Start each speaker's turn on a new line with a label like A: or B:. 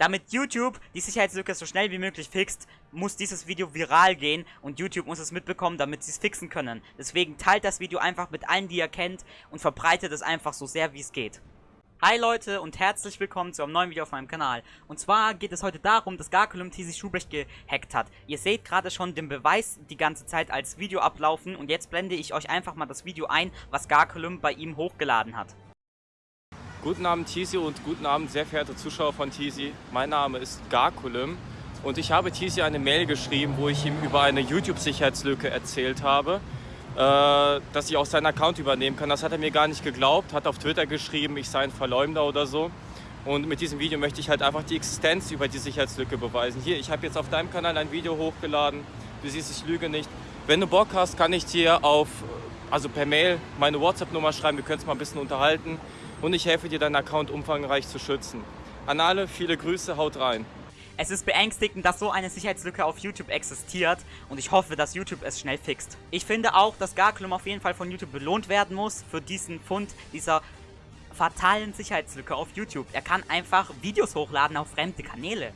A: Damit YouTube die Sicherheitslücke so schnell wie möglich fixt, muss dieses Video viral gehen und YouTube muss es mitbekommen, damit sie es fixen können. Deswegen teilt das Video einfach mit allen, die ihr kennt und verbreitet es einfach so sehr wie es geht. Hi Leute und herzlich willkommen zu einem neuen Video auf meinem Kanal. Und zwar geht es heute darum, dass Garculum TC Schubrecht gehackt hat. Ihr seht gerade schon den Beweis die ganze Zeit als Video ablaufen und jetzt blende ich euch einfach mal das Video ein, was Garculum bei ihm hochgeladen hat.
B: Guten Abend Tizi und guten Abend sehr verehrte Zuschauer von Tizi. Mein Name ist Garkulum und ich habe Tizi eine Mail geschrieben, wo ich ihm über eine YouTube-Sicherheitslücke erzählt habe, äh, dass ich auch seinen Account übernehmen kann. Das hat er mir gar nicht geglaubt, hat auf Twitter geschrieben, ich sei ein Verleumder oder so. Und mit diesem Video möchte ich halt einfach die Existenz über die Sicherheitslücke beweisen. Hier, ich habe jetzt auf deinem Kanal ein Video hochgeladen. Du siehst, ich lüge nicht. Wenn du Bock hast, kann ich dir auf, also per Mail meine WhatsApp-Nummer schreiben. Wir können uns mal ein bisschen unterhalten und ich helfe dir, deinen Account umfangreich zu schützen. An alle, viele Grüße, haut rein.
A: Es ist beängstigend, dass so eine Sicherheitslücke auf YouTube existiert und ich hoffe, dass YouTube es schnell fixt. Ich finde auch, dass Garklum auf jeden Fall von YouTube belohnt werden muss für diesen Fund dieser fatalen Sicherheitslücke auf YouTube. Er kann einfach Videos hochladen auf fremde Kanäle.